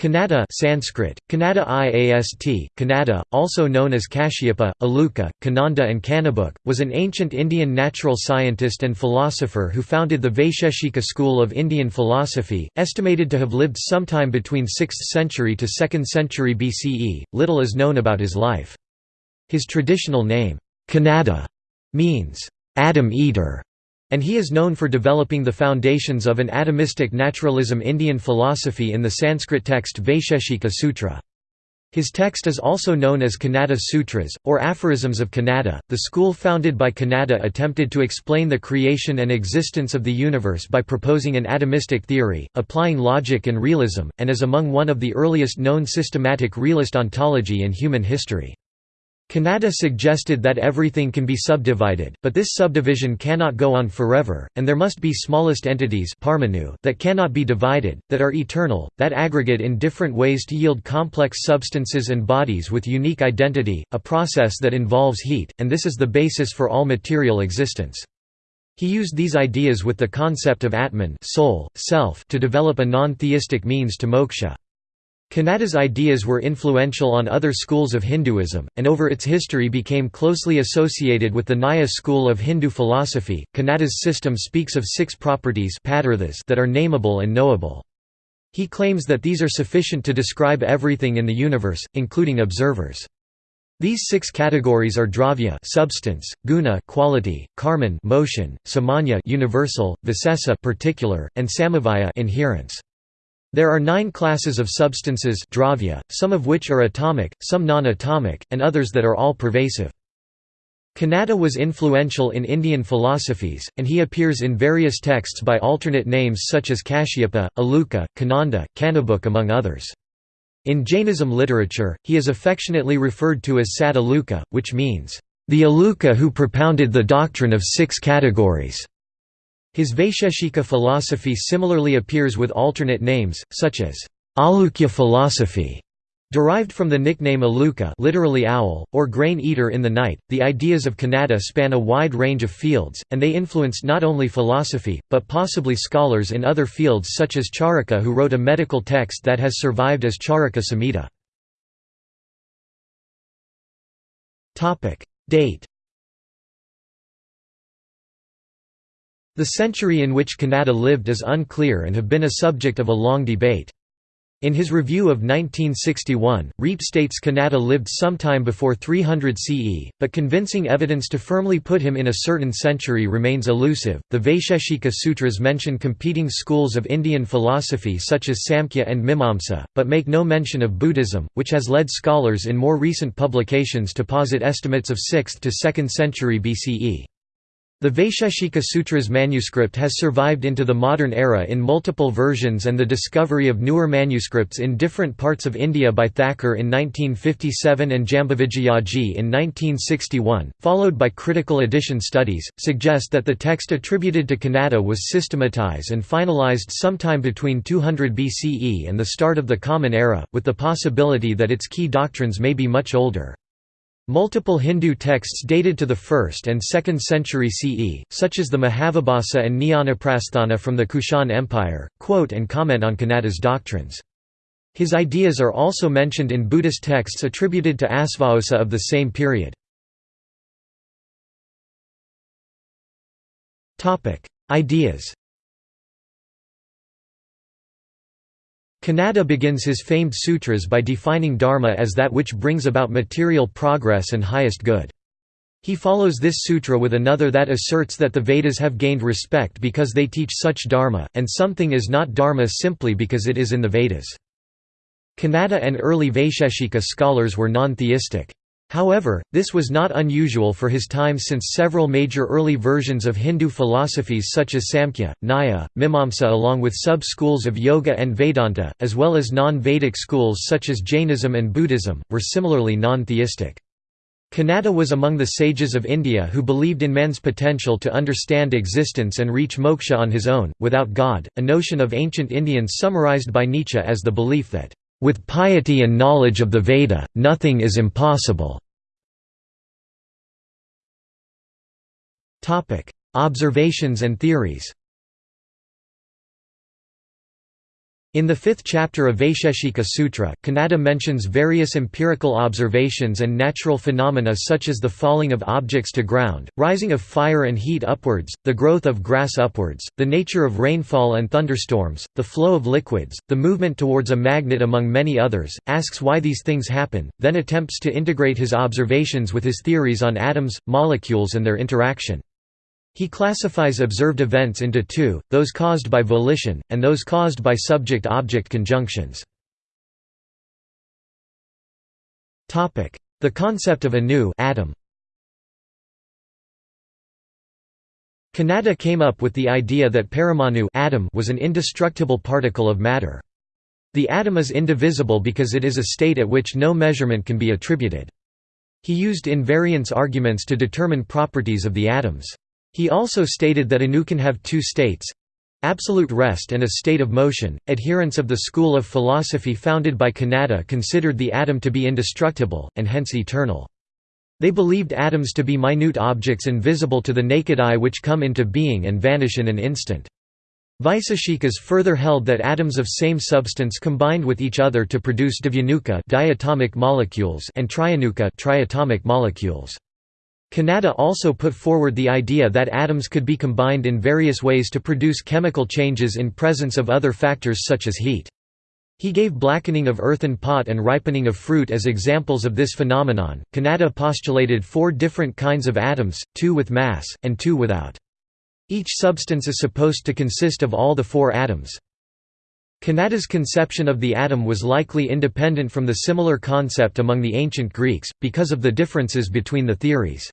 Kanada Sanskrit, Kannada Iast, Kannada, also known as Kashyapa, Aluka, Kananda and Kanabuk, was an ancient Indian natural scientist and philosopher who founded the Vaisheshika school of Indian philosophy, estimated to have lived sometime between 6th century to 2nd century BCE. Little is known about his life. His traditional name, Kanada, means, atom eater' and he is known for developing the foundations of an atomistic naturalism Indian philosophy in the Sanskrit text Vaisheshika Sutra. His text is also known as Kanada Sutras, or Aphorisms of Kanada. The school founded by Kanada attempted to explain the creation and existence of the universe by proposing an atomistic theory, applying logic and realism, and is among one of the earliest known systematic realist ontology in human history. Kanada suggested that everything can be subdivided, but this subdivision cannot go on forever, and there must be smallest entities that cannot be divided, that are eternal, that aggregate in different ways to yield complex substances and bodies with unique identity, a process that involves heat, and this is the basis for all material existence. He used these ideas with the concept of Atman soul, self to develop a non-theistic means to moksha. Kanada's ideas were influential on other schools of Hinduism, and over its history became closely associated with the Nyaya school of Hindu philosophy. Kanada's system speaks of six properties that are nameable and knowable. He claims that these are sufficient to describe everything in the universe, including observers. These six categories are dravya substance, guna quality, karman motion, samanya universal, visesa particular, and samavaya inherence. There are nine classes of substances dravya, some of which are atomic, some non-atomic, and others that are all pervasive. Kanada was influential in Indian philosophies, and he appears in various texts by alternate names such as Kashyapa, Aluka, Kananda, Kanabuk among others. In Jainism literature, he is affectionately referred to as Sad Aluka, which means, "...the Aluka who propounded the doctrine of six categories." His Vaisheshika philosophy similarly appears with alternate names, such as Alukya philosophy, derived from the nickname Aluka literally owl, or grain eater in the night. The ideas of Kanada span a wide range of fields, and they influenced not only philosophy, but possibly scholars in other fields such as Charaka who wrote a medical text that has survived as Charaka Samhita. Date The century in which Kanada lived is unclear and have been a subject of a long debate. In his review of 1961, Riepe states Kanada lived sometime before 300 CE, but convincing evidence to firmly put him in a certain century remains elusive. The Vaisheshika Sutras mention competing schools of Indian philosophy such as Samkhya and Mimamsa, but make no mention of Buddhism, which has led scholars in more recent publications to posit estimates of 6th to 2nd century BCE. The Vaisheshika Sutras manuscript has survived into the modern era in multiple versions and the discovery of newer manuscripts in different parts of India by Thakur in 1957 and Jambavijayaji in 1961, followed by critical edition studies, suggest that the text attributed to Kanada was systematized and finalized sometime between 200 BCE and the start of the Common Era, with the possibility that its key doctrines may be much older. Multiple Hindu texts dated to the 1st and 2nd century CE, such as the Mahavibhasa and Jnanaprasthana from the Kushan Empire, quote and comment on Kanada's doctrines. His ideas are also mentioned in Buddhist texts attributed to Asvaghosha of the same period. Ideas Kanada begins his famed sutras by defining dharma as that which brings about material progress and highest good. He follows this sutra with another that asserts that the Vedas have gained respect because they teach such dharma, and something is not dharma simply because it is in the Vedas. Kanada and early Vaisheshika scholars were non-theistic. However, this was not unusual for his time since several major early versions of Hindu philosophies such as Samkhya, Nyaya, Mimamsa along with sub-schools of Yoga and Vedanta, as well as non-Vedic schools such as Jainism and Buddhism, were similarly non-theistic. Kanada was among the sages of India who believed in man's potential to understand existence and reach moksha on his own, without God, a notion of ancient Indians summarized by Nietzsche as the belief that with piety and knowledge of the Veda, nothing is impossible. Observations and theories In the fifth chapter of Vaisheshika Sutra, Kanada mentions various empirical observations and natural phenomena such as the falling of objects to ground, rising of fire and heat upwards, the growth of grass upwards, the nature of rainfall and thunderstorms, the flow of liquids, the movement towards a magnet among many others, asks why these things happen, then attempts to integrate his observations with his theories on atoms, molecules and their interaction. He classifies observed events into two, those caused by volition, and those caused by subject-object conjunctions. The concept of anu atom Kanada came up with the idea that paramanu atom was an indestructible particle of matter. The atom is indivisible because it is a state at which no measurement can be attributed. He used invariance arguments to determine properties of the atoms. He also stated that Anu can have two states absolute rest and a state of motion. Adherents of the school of philosophy founded by Kanada considered the atom to be indestructible, and hence eternal. They believed atoms to be minute objects invisible to the naked eye which come into being and vanish in an instant. Vaisheshikas further held that atoms of same substance combined with each other to produce divyunuka diatomic molecules and trianuka triatomic molecules. Kanada also put forward the idea that atoms could be combined in various ways to produce chemical changes in presence of other factors such as heat. He gave blackening of earthen pot and ripening of fruit as examples of this phenomenon. Kanada postulated four different kinds of atoms, two with mass, and two without. Each substance is supposed to consist of all the four atoms. Kanada's conception of the atom was likely independent from the similar concept among the ancient Greeks, because of the differences between the theories.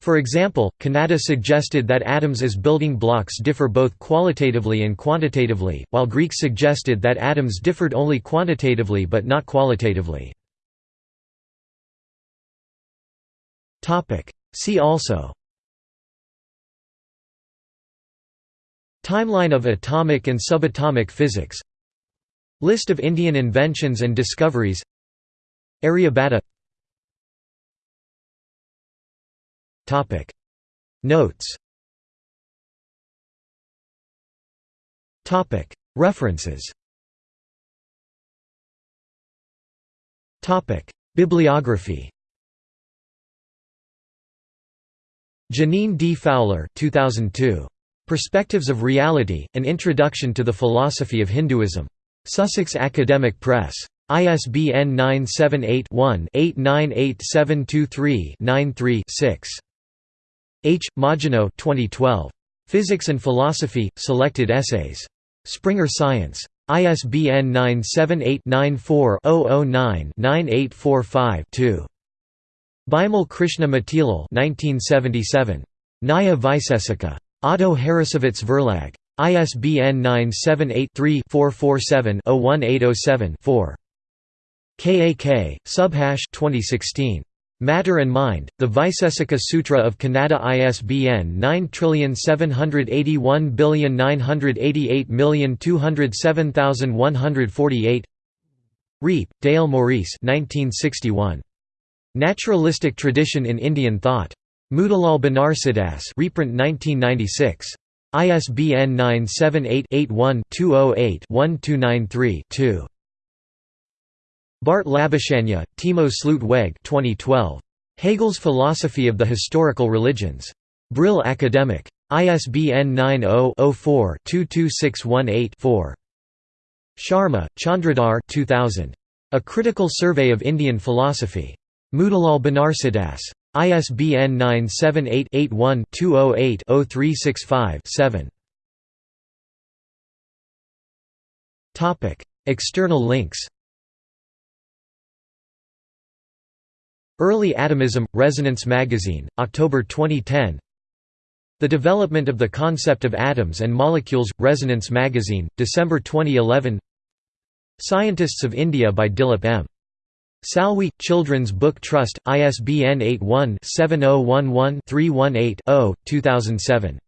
For example, Kanada suggested that atoms as building blocks differ both qualitatively and quantitatively, while Greeks suggested that atoms differed only quantitatively but not qualitatively. See also Timeline of atomic and subatomic physics List of Indian inventions and discoveries Aryabhata Topic Notes Topic References Topic Bibliography Jeaneane D. Fowler 2002. Perspectives of Reality, An Introduction to the Philosophy of Hinduism. Sussex Academic Press. ISBN 978 one 898723 93 6 H. Majino 2012. Physics and Philosophy, Selected Essays. Springer Science. ISBN 978-94-009-9845-2. Bimal Krishna Matilal 1977. Nyaya Vaisesika. Otto Harrassowitz Verlag. ISBN 978-3-447-01807-4. KAK, Subhash 2016. Matter and Mind, the Vaisesika Sutra of Kanada ISBN 9781988207148 Riepe, Dale Maurice 1961. Naturalistic Tradition in Indian Thought. Motilal Banarsidass reprint 1996. ISBN 978-81-208-1293-2. Bart Labuschagne, Timo Slootweg 2012. Hegel's Philosophy of the Historical Religions. Brill Academic. ISBN 90-04-22618-4. Sharma, Chandradhar 2000. A Critical Survey of Indian Philosophy. Motilal Banarsidass. ISBN 978 81 208 0365 7. External links Early Atomism, Resonance Magazine, October 2010 The Development of the Concept of Atoms and Molecules, Resonance Magazine, December 2011 Scientists of India by Dilip M. Salvi, Children's Book Trust, ISBN 81-7011-318-0, 2007.